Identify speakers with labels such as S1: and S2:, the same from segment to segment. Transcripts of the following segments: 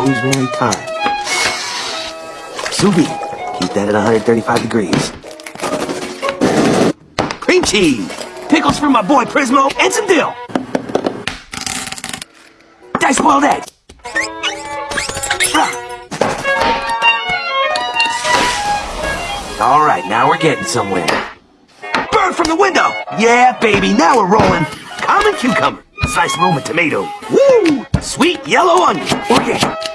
S1: rosemary thyme. Sous vide. Keep that at 135 degrees. Cream cheese. Pickles for my boy Prismo and some dill. Diced boiled egg. All right, now we're getting somewhere. Bird from the window! Yeah, baby, now we're rolling. Common cucumber, sliced Roma tomato. Woo! Sweet yellow onion, organic.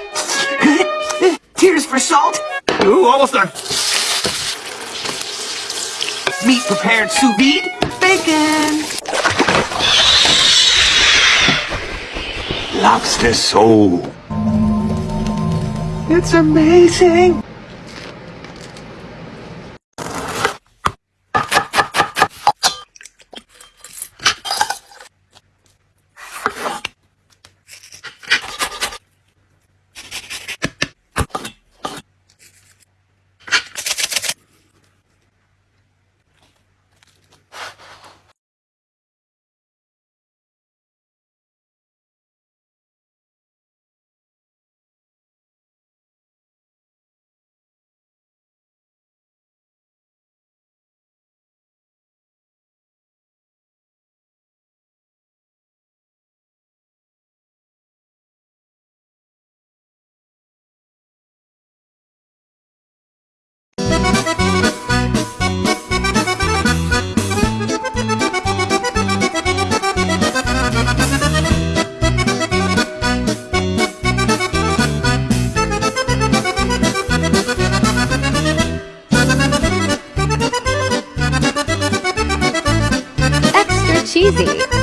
S1: Tears for salt. Ooh, almost done. Meat prepared sous vide. Bacon. Lobster soul. It's amazing.
S2: easy.